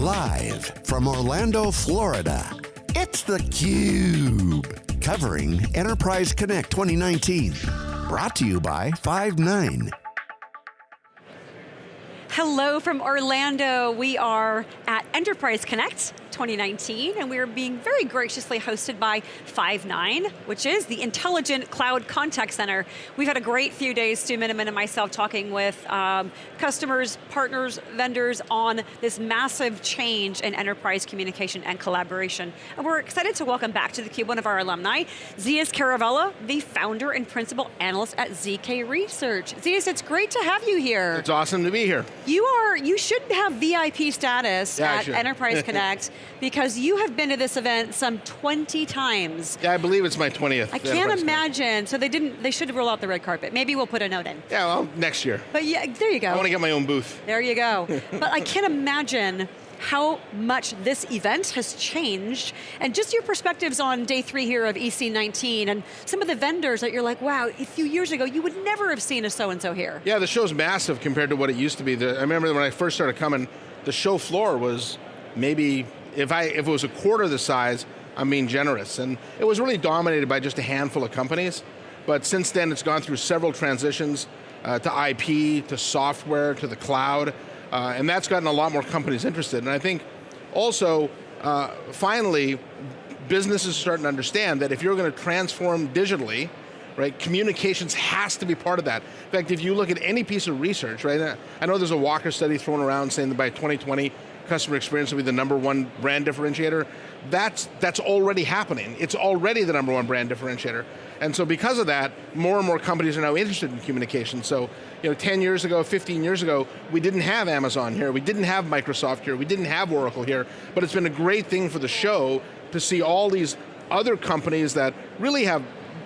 Live from Orlando, Florida, it's theCUBE. Covering Enterprise Connect 2019. Brought to you by Five9. Hello from Orlando. We are at Enterprise Connect 2019, and we are being very graciously hosted by Five9, which is the Intelligent Cloud Contact Center. We've had a great few days, Stu Miniman and myself, talking with um, customers, partners, vendors on this massive change in enterprise communication and collaboration. And we're excited to welcome back to theCUBE one of our alumni, Zeus Kerravala, the founder and principal analyst at ZK Research. Zeus, it's great to have you here. It's awesome to be here. You are, you should have VIP status yeah, at Enterprise Connect because you have been to this event some 20 times. Yeah, I believe it's my 20th. I can't imagine, so they didn't, they should roll out the red carpet. Maybe we'll put a note in. Yeah, well, next year. But yeah, there you go. I want to get my own booth. There you go. but I can't imagine how much this event has changed, and just your perspectives on day three here of EC19, and some of the vendors that you're like, wow, a few years ago, you would never have seen a so-and-so here. Yeah, the show's massive compared to what it used to be. I remember when I first started coming, the show floor was maybe, if, I, if it was a quarter the size, I'm being generous. And it was really dominated by just a handful of companies. But since then, it's gone through several transitions uh, to IP, to software, to the cloud. Uh, and that's gotten a lot more companies interested. And I think also, uh, finally, businesses are starting to understand that if you're going to transform digitally, right, communications has to be part of that. In fact, if you look at any piece of research, right, I know there's a Walker study thrown around saying that by 2020, customer experience will be the number one brand differentiator. That's, that's already happening. It's already the number one brand differentiator. And so because of that, more and more companies are now interested in communication. So, you know, 10 years ago, 15 years ago, we didn't have Amazon here, we didn't have Microsoft here, we didn't have Oracle here, but it's been a great thing for the show to see all these other companies that really have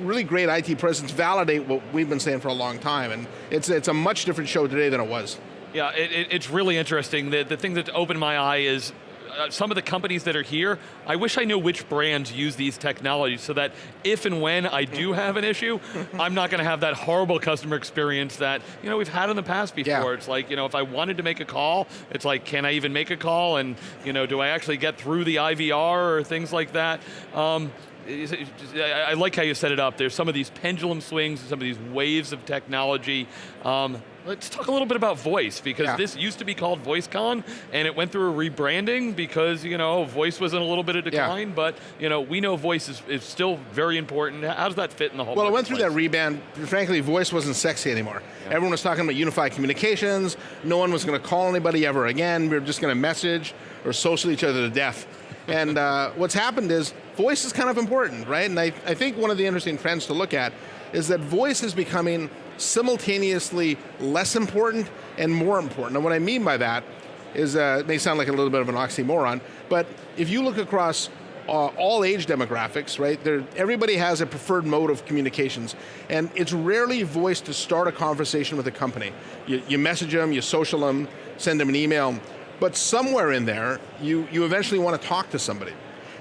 really great IT presence validate what we've been saying for a long time. And it's, it's a much different show today than it was. Yeah, it, it, it's really interesting. The, the thing that opened my eye is uh, some of the companies that are here, I wish I knew which brands use these technologies so that if and when I do have an issue, I'm not going to have that horrible customer experience that you know we've had in the past before. Yeah. It's like, you know, if I wanted to make a call, it's like, can I even make a call? And you know, do I actually get through the IVR or things like that? Um, I like how you set it up. There's some of these pendulum swings, some of these waves of technology. Um, Let's talk a little bit about voice, because yeah. this used to be called VoiceCon, and it went through a rebranding because, you know, voice was in a little bit of decline, yeah. but, you know, we know voice is, is still very important. How does that fit in the whole Well, it went through that rebrand. Frankly, voice wasn't sexy anymore. Yeah. Everyone was talking about unified communications. No one was going to call anybody ever again. We were just going to message or social each other to death. and uh, what's happened is, voice is kind of important, right? And I, I think one of the interesting trends to look at is that voice is becoming simultaneously less important and more important. And what I mean by that is, uh, it may sound like a little bit of an oxymoron, but if you look across uh, all age demographics, right? Everybody has a preferred mode of communications, and it's rarely voice to start a conversation with a company. You, you message them, you social them, send them an email, but somewhere in there, you, you eventually want to talk to somebody.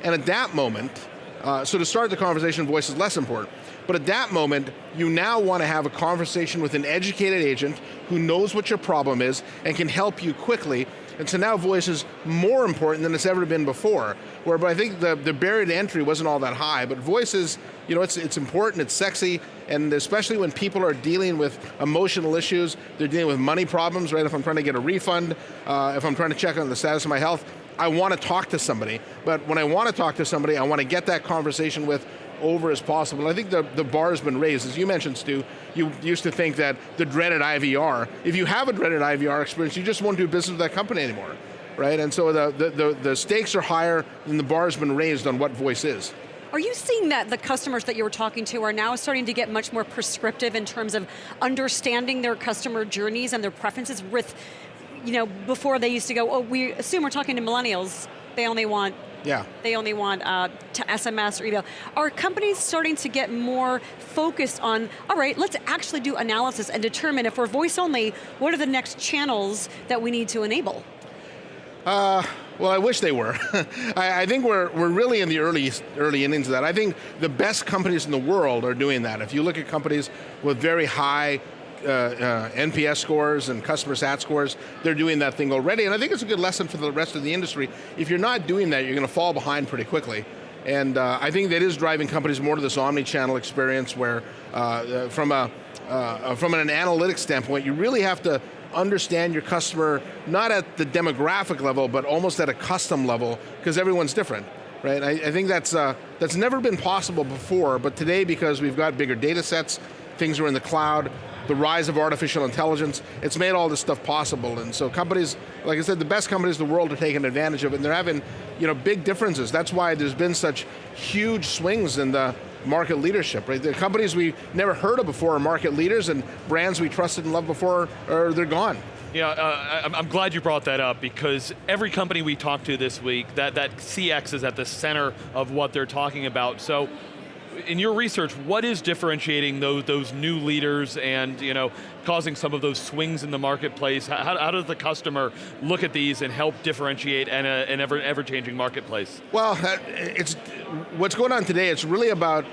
And at that moment, uh, so to start the conversation, voice is less important. But at that moment, you now want to have a conversation with an educated agent who knows what your problem is and can help you quickly. And so now voice is more important than it's ever been before. Where but I think the, the barrier to entry wasn't all that high, but voice is, you know, it's, it's important, it's sexy, and especially when people are dealing with emotional issues, they're dealing with money problems, right? If I'm trying to get a refund, uh, if I'm trying to check on the status of my health, I want to talk to somebody. But when I want to talk to somebody, I want to get that conversation with over as possible. I think the, the bar has been raised. As you mentioned, Stu, you used to think that the dreaded IVR, if you have a dreaded IVR experience, you just won't do business with that company anymore, right? And so the, the, the, the stakes are higher and the bar has been raised on what voice is. Are you seeing that the customers that you were talking to are now starting to get much more prescriptive in terms of understanding their customer journeys and their preferences with, you know, before they used to go, oh, we assume we're talking to millennials, they only want yeah. They only want uh, to SMS or email. Are companies starting to get more focused on, all right, let's actually do analysis and determine if we're voice only, what are the next channels that we need to enable? Uh, well, I wish they were. I, I, think we're, we're really in the early, early innings of that. I think the best companies in the world are doing that. If you look at companies with very high uh, uh, NPS scores and customer sat scores, they're doing that thing already, and I think it's a good lesson for the rest of the industry. If you're not doing that, you're going to fall behind pretty quickly. And uh, I think that is driving companies more to this omni-channel experience where uh, uh from, a, uh, from an analytics standpoint, you really have to understand your customer, not at the demographic level, but almost at a custom level, because everyone's different. Right? I, I think that's, uh, that's never been possible before, but today because we've got bigger data sets, things are in the cloud, the rise of artificial intelligence, it's made all this stuff possible. And so companies, like I said, the best companies in the world are taking advantage of it, and they're having you know, big differences. That's why there's been such huge swings in the market leadership, right? The companies we never heard of before are market leaders, and brands we trusted and loved before, are they're gone. Yeah, uh, I'm glad you brought that up because every company we talked to this week, that, that CX is at the center of what they're talking about. So in your research, what is differentiating those, those new leaders and you know, causing some of those swings in the marketplace? How, how does the customer look at these and help differentiate in an ever, ever-changing marketplace? Well, uh, it's, what's going on today, it's really about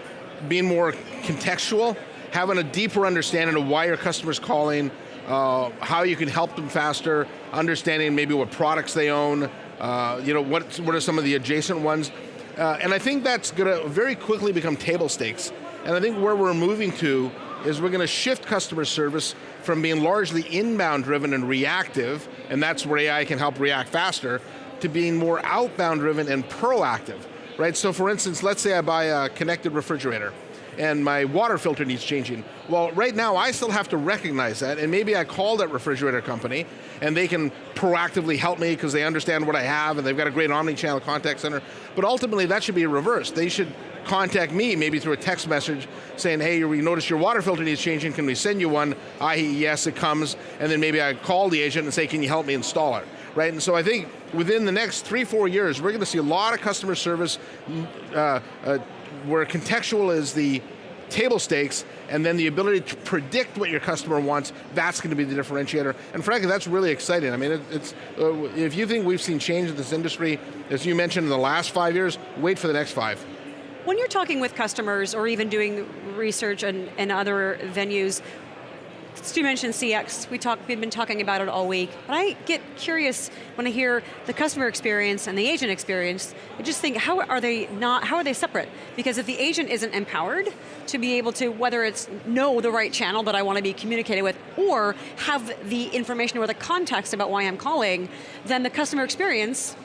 being more contextual, having a deeper understanding of why your customer's calling, uh, how you can help them faster, understanding maybe what products they own, uh, you know, what, what are some of the adjacent ones. Uh, and I think that's going to very quickly become table stakes. And I think where we're moving to is we're going to shift customer service from being largely inbound driven and reactive, and that's where AI can help react faster, to being more outbound driven and proactive, right? So for instance, let's say I buy a connected refrigerator and my water filter needs changing. Well, right now I still have to recognize that, and maybe I call that refrigerator company, and they can proactively help me because they understand what I have, and they've got a great omni-channel contact center. But ultimately, that should be reversed. They should contact me, maybe through a text message, saying, hey, we noticed your water filter needs changing, can we send you one? I.e., yes, it comes, and then maybe I call the agent and say, can you help me install it? Right, and so I think within the next three, four years, we're going to see a lot of customer service uh, uh, where contextual is the table stakes, and then the ability to predict what your customer wants, that's going to be the differentiator. And frankly, that's really exciting. I mean, it, it's, uh, if you think we've seen change in this industry, as you mentioned in the last five years, wait for the next five. When you're talking with customers or even doing research and, and other venues, Stu mentioned CX, we talk, we've been talking about it all week, but I get curious when I hear the customer experience and the agent experience, I just think, how are they not, how are they separate? Because if the agent isn't empowered to be able to, whether it's know the right channel that I want to be communicated with, or have the information or the context about why I'm calling, then the customer experience,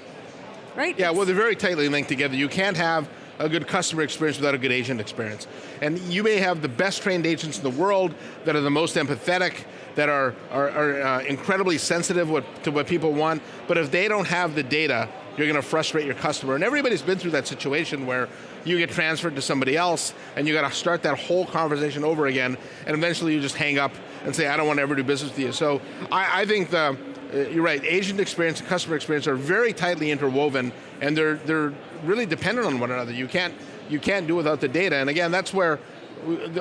right? Yeah, well they're very tightly linked together. You can't have a good customer experience without a good agent experience. And you may have the best trained agents in the world that are the most empathetic, that are, are, are uh, incredibly sensitive what, to what people want, but if they don't have the data, you're going to frustrate your customer. And everybody's been through that situation where you get transferred to somebody else and you got to start that whole conversation over again and eventually you just hang up and say, I don't want to ever do business with you. So I, I think the, uh, you're right, agent experience and customer experience are very tightly interwoven and they're, they're really dependent on one another. You can't, you can't do without the data. And again, that's where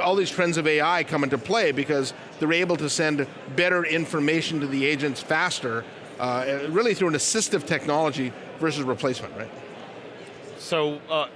all these trends of AI come into play because they're able to send better information to the agents faster, uh, really through an assistive technology versus replacement, right? So, uh,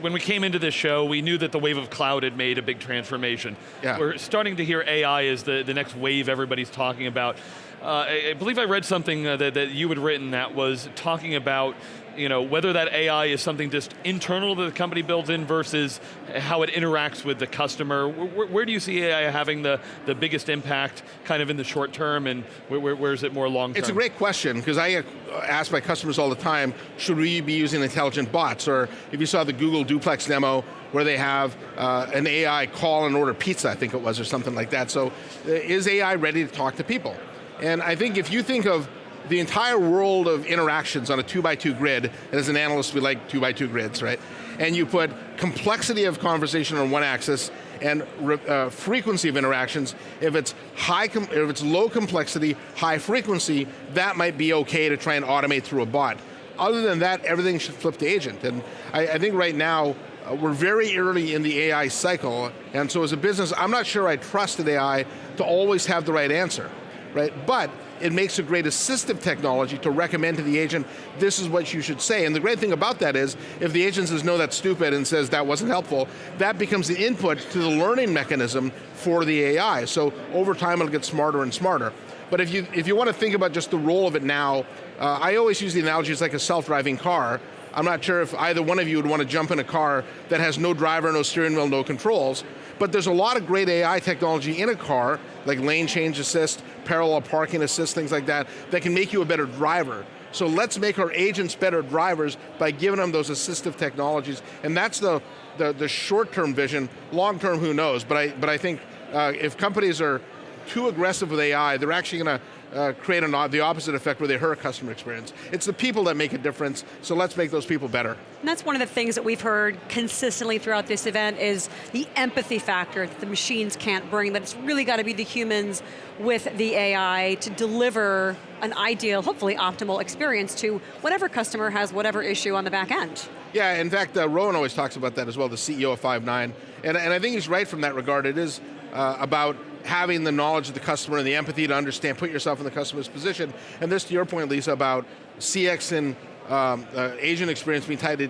when we came into this show, we knew that the wave of cloud had made a big transformation. Yeah. We're starting to hear AI as the, the next wave everybody's talking about. Uh, I, I, believe I read something uh, that, that you had written that was talking about you know, whether that AI is something just internal that the company builds in versus how it interacts with the customer. Where, where do you see AI having the, the biggest impact kind of in the short term and where, where is it more long term? It's a great question because I ask my customers all the time, should we be using intelligent bots? Or if you saw the Google Duplex demo where they have uh, an AI call and order pizza, I think it was, or something like that. So uh, is AI ready to talk to people? And I think if you think of the entire world of interactions on a two by two grid, and as an analyst we like two by two grids, right? And you put complexity of conversation on one axis and uh, frequency of interactions. If it's high, if it's low complexity, high frequency, that might be okay to try and automate through a bot. Other than that, everything should flip to agent. And I, I think right now, uh, we're very early in the AI cycle, and so as a business, I'm not sure I trusted AI to always have the right answer, right? But it makes a great assistive technology to recommend to the agent, this is what you should say. And the great thing about that is, if the agent says, no, that's stupid, and says that wasn't helpful, that becomes the input to the learning mechanism for the AI. So over time, it'll get smarter and smarter. But if you, if you want to think about just the role of it now, uh, I always use the analogy it's like a self-driving car. I'm not sure if either one of you would want to jump in a car that has no driver, no steering wheel, no controls, but there's a lot of great AI technology in a car, like lane change assist, parallel parking assist, things like that, that can make you a better driver. So let's make our agents better drivers by giving them those assistive technologies, and that's the, the, the short-term vision. Long-term, who knows, but I, but I think uh, if companies are too aggressive with AI, they're actually going to uh, create an, the opposite effect where they hurt customer experience. It's the people that make a difference, so let's make those people better. And that's one of the things that we've heard consistently throughout this event is the empathy factor that the machines can't bring, that it's really got to be the humans with the AI to deliver an ideal, hopefully optimal experience to whatever customer has whatever issue on the back end. Yeah, in fact, uh, Rowan always talks about that as well, the CEO of Five9, and, and I think he's right from that regard. It is uh, about having the knowledge of the customer and the empathy to understand, put yourself in the customer's position. And this, to your point, Lisa, about CX and um, uh, agent experience being tied to,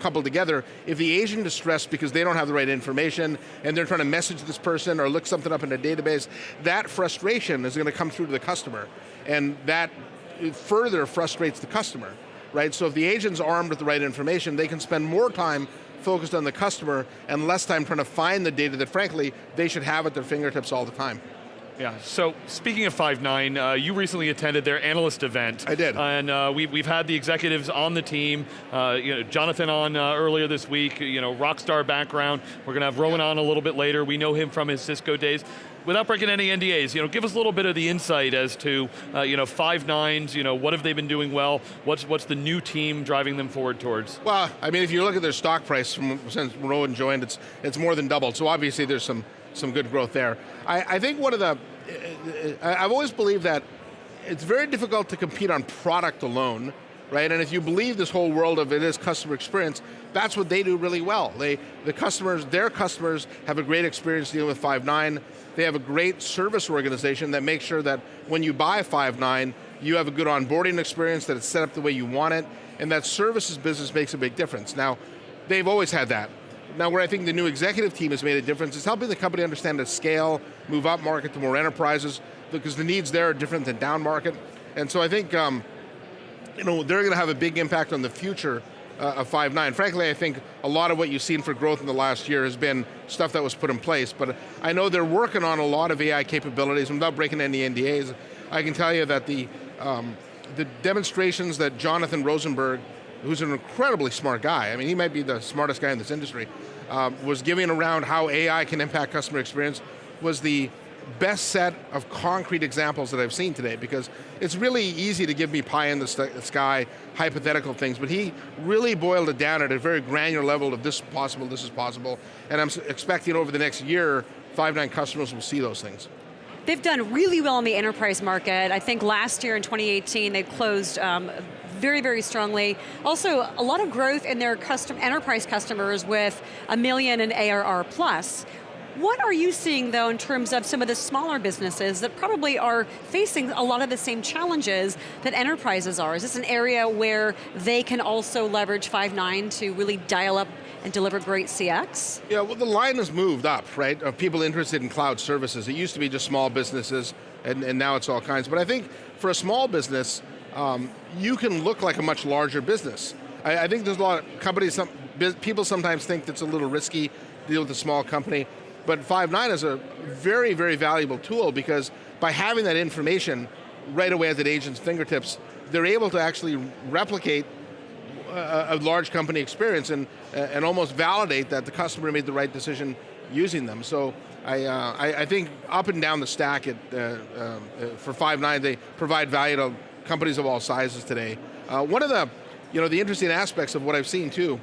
coupled together, if the agent is stressed because they don't have the right information and they're trying to message this person or look something up in a database, that frustration is going to come through to the customer. And that further frustrates the customer, right? So if the agent's armed with the right information, they can spend more time focused on the customer and less time trying to find the data that frankly, they should have at their fingertips all the time. Yeah, so speaking of Five9, uh, you recently attended their analyst event. I did. And uh, we, we've had the executives on the team, uh, you know, Jonathan on uh, earlier this week, you know, rock star background. We're going to have Rowan on a little bit later. We know him from his Cisco days without breaking any NDAs, you know, give us a little bit of the insight as to, uh, you know, five nines, you know, what have they been doing well? What's what's the new team driving them forward towards? Well, I mean, if you look at their stock price from since Rowan joined, it's it's more than doubled. So obviously, there's some some good growth there. I, I think one of the, I've always believed that it's very difficult to compete on product alone right? And if you believe this whole world of it is customer experience, that's what they do really well. They, the customers, their customers have a great experience dealing with Five9. They have a great service organization that makes sure that when you buy Five9, you have a good onboarding experience, that it's set up the way you want it, and that services business makes a big difference. Now, they've always had that. Now where I think the new executive team has made a difference is helping the company understand the scale, move up market to more enterprises, because the needs there are different than down market. And so I think um, you know, they're going to have a big impact on the future uh, of Five9. Frankly, I think a lot of what you've seen for growth in the last year has been stuff that was put in place, but I know they're working on a lot of AI capabilities, without breaking any NDAs, I can tell you that the, um, the demonstrations that Jonathan Rosenberg, who's an incredibly smart guy, I mean, he might be the smartest guy in this industry, uh, was giving around how AI can impact customer experience, was the best set of concrete examples that I've seen today because it's really easy to give me pie in the sky, hypothetical things, but he really boiled it down at a very granular level of this is possible, this is possible, and I'm expecting over the next year, Five9 customers will see those things. They've done really well in the enterprise market. I think last year in 2018, they closed um, very, very strongly. Also, a lot of growth in their custom enterprise customers with a million in ARR plus. What are you seeing though in terms of some of the smaller businesses that probably are facing a lot of the same challenges that enterprises are? Is this an area where they can also leverage Five9 to really dial up and deliver great CX? Yeah, well the line has moved up, right, of people interested in cloud services. It used to be just small businesses, and, and now it's all kinds. But I think for a small business, um, you can look like a much larger business. I, I think there's a lot of companies, some, people sometimes think that's a little risky, to deal with a small company. But Five9 is a very, very valuable tool because by having that information right away at the agent's fingertips, they're able to actually replicate a, a large company experience and, and almost validate that the customer made the right decision using them. So I, uh, I, I, think up and down the stack at, uh, uh, for Five9, they provide value to companies of all sizes today. Uh, one of the, you know, the interesting aspects of what I've seen too,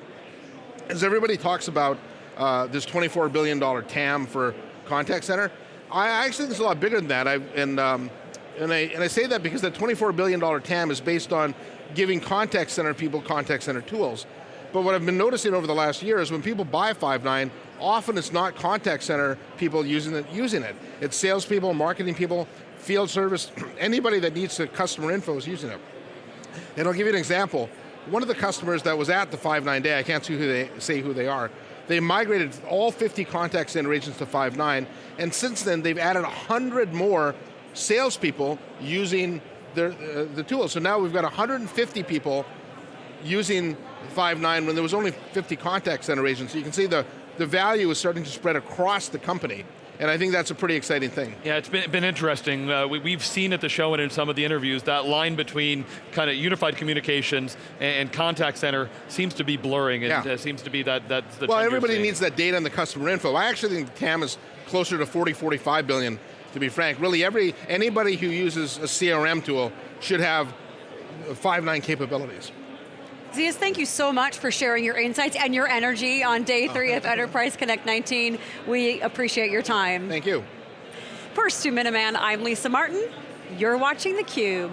is everybody talks about uh, this $24 billion TAM for contact center. I actually think it's a lot bigger than that, I, and, um, and, I, and I say that because that $24 billion TAM is based on giving contact center people contact center tools. But what I've been noticing over the last year is when people buy Five9, often it's not contact center people using it. Using it. It's salespeople, marketing people. field service, anybody that needs the customer info is using it. And I'll give you an example. One of the customers that was at the Five9 day, I can't see who they, say who they are, they migrated all 50 contact center agents to Five9, and since then they've added 100 more salespeople using their, uh, the tool. So now we've got 150 people using Five9 when there was only 50 contact center agents. So you can see the, the value is starting to spread across the company. And I think that's a pretty exciting thing. Yeah, it's been, been interesting. Uh, we, have seen at the show and in some of the interviews, that line between kind of unified communications and, and contact center seems to be blurring. It yeah. uh, seems to be that, that's the Well, everybody needs that data and the customer info. I actually think TAM is closer to 40, 45 billion, to be frank. Really, every anybody who uses a CRM tool should have Five9 capabilities. Zeus, thank you so much for sharing your insights and your energy on day oh, three of Enterprise Connect 19. We appreciate your time. Thank you. For Stu Miniman, I'm Lisa Martin. You're watching theCUBE.